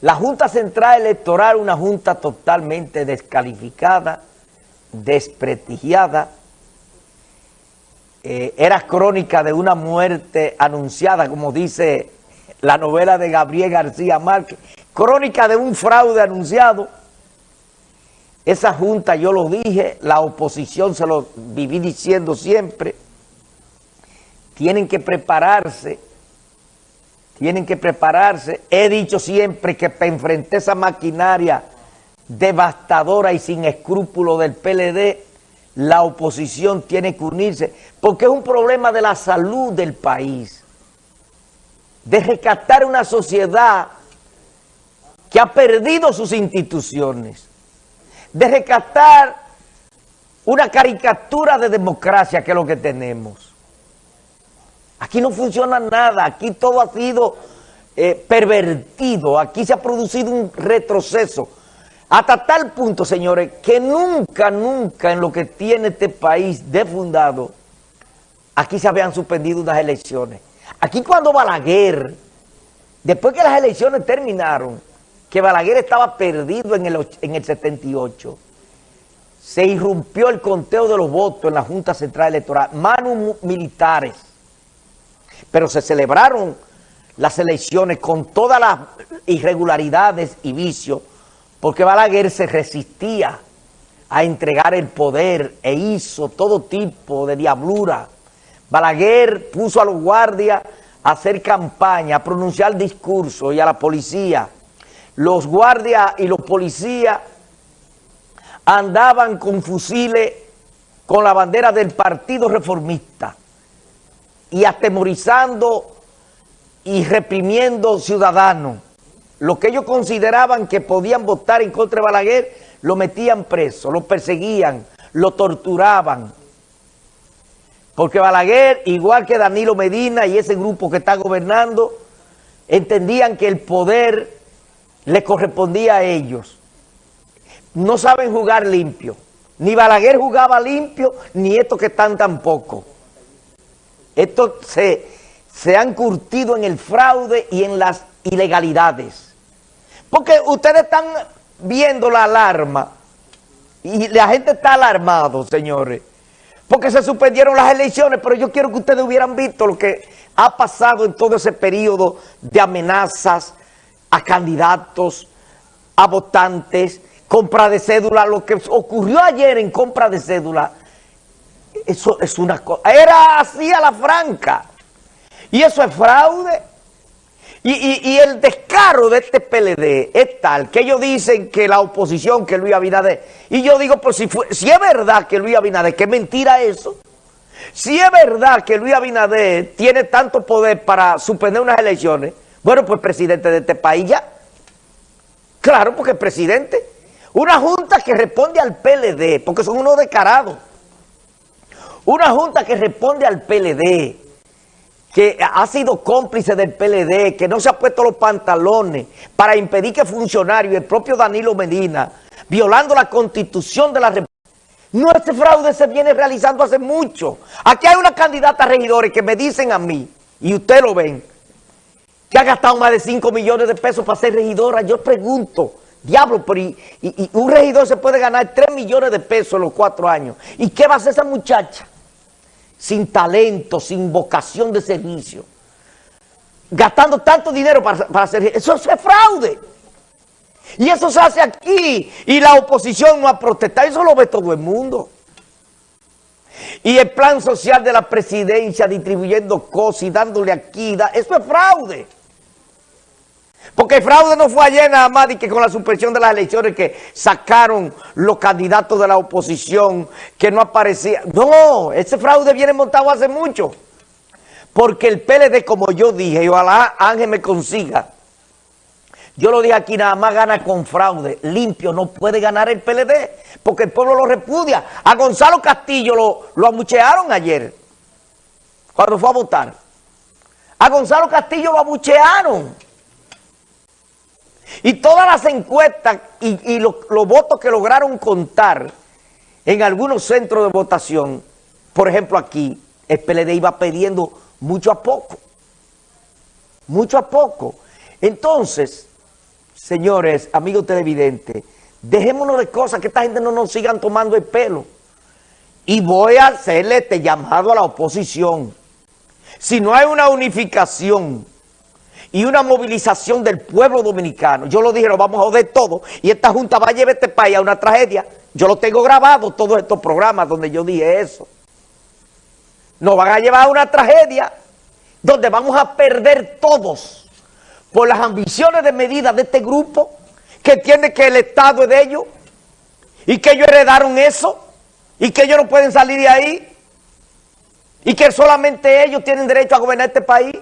La Junta Central Electoral, una junta totalmente descalificada, desprestigiada, eh, era crónica de una muerte anunciada, como dice la novela de Gabriel García Márquez, crónica de un fraude anunciado. Esa junta, yo lo dije, la oposición se lo viví diciendo siempre, tienen que prepararse tienen que prepararse. He dicho siempre que para enfrentar esa maquinaria devastadora y sin escrúpulos del PLD, la oposición tiene que unirse, porque es un problema de la salud del país, de rescatar una sociedad que ha perdido sus instituciones, de rescatar una caricatura de democracia que es lo que tenemos. Aquí no funciona nada, aquí todo ha sido eh, pervertido, aquí se ha producido un retroceso. Hasta tal punto, señores, que nunca, nunca en lo que tiene este país de fundado, aquí se habían suspendido unas elecciones. Aquí cuando Balaguer, después que las elecciones terminaron, que Balaguer estaba perdido en el, en el 78, se irrumpió el conteo de los votos en la Junta Central Electoral, manos militares, pero se celebraron las elecciones con todas las irregularidades y vicios, porque Balaguer se resistía a entregar el poder e hizo todo tipo de diablura. Balaguer puso a los guardias a hacer campaña, a pronunciar discursos y a la policía. Los guardias y los policías andaban con fusiles con la bandera del Partido Reformista y atemorizando y reprimiendo ciudadanos. Lo que ellos consideraban que podían votar en contra de Balaguer, lo metían preso, lo perseguían, lo torturaban. Porque Balaguer, igual que Danilo Medina y ese grupo que está gobernando, entendían que el poder le correspondía a ellos. No saben jugar limpio. Ni Balaguer jugaba limpio, ni estos que están tampoco. Estos se, se han curtido en el fraude y en las ilegalidades. Porque ustedes están viendo la alarma y la gente está alarmado, señores. Porque se suspendieron las elecciones, pero yo quiero que ustedes hubieran visto lo que ha pasado en todo ese periodo de amenazas a candidatos, a votantes, compra de cédula, lo que ocurrió ayer en compra de cédula, eso es una cosa. Era así a la franca. Y eso es fraude. Y, el descaro de este PLD es tal que ellos dicen que la oposición, que Luis Abinader. Y yo digo, pues si, si es verdad que Luis Abinader, qué mentira eso. Si es verdad que Luis Abinader tiene tanto poder para suspender unas elecciones, bueno, pues presidente de este país ya. Claro, porque es presidente. Una junta que responde al PLD, porque son unos descarados. Una junta que responde al PLD, que ha sido cómplice del PLD, que no se ha puesto los pantalones para impedir que funcionarios, el propio Danilo Medina, violando la constitución de la República, no, este fraude se viene realizando hace mucho. Aquí hay una candidata a regidores que me dicen a mí, y usted lo ven, que ha gastado más de 5 millones de pesos para ser regidora. Yo pregunto, diablo, pero y, un regidor se puede ganar 3 millones de pesos en los cuatro años. ¿Y qué va a hacer esa muchacha? Sin talento, sin vocación de servicio, gastando tanto dinero para, hacer... Eso es fraude. Y eso se hace aquí y la oposición no ha protestado. Eso lo ve todo el mundo. Y el plan social de la presidencia distribuyendo cosas y dándole aquí, eso es fraude. Porque el fraude no fue ayer nada más que con la suspensión de las elecciones que sacaron los candidatos de la oposición que no aparecían. No, ese fraude viene montado hace mucho. Porque el PLD, como yo dije, y ojalá Ángel me consiga, yo lo dije aquí, nada más gana con fraude. Limpio no puede ganar el PLD, porque el pueblo lo repudia. A Gonzalo Castillo lo, lo amuchearon ayer, cuando fue a votar. A Gonzalo Castillo lo abuchearon. Y todas las encuestas y, los, votos que lograron contar en algunos centros de votación, por ejemplo aquí, el PLD iba pidiendo mucho a poco. Mucho a poco. Entonces, Señores, amigos televidentes, dejémonos de cosas que esta gente no nos sigan tomando el pelo. Y voy a hacerle este llamado a la oposición. Si no hay una unificación y una movilización del pueblo dominicano, yo lo dije, lo vamos a joder todo, y esta Junta va a llevar este país a una tragedia. Yo lo tengo grabado, todos estos programas donde yo dije eso. Nos van a llevar a una tragedia donde vamos a perder todos por las ambiciones de medida de este grupo que tiene que el Estado es de ellos y que ellos heredaron eso y que ellos no pueden salir de ahí y que solamente ellos tienen derecho a gobernar este país.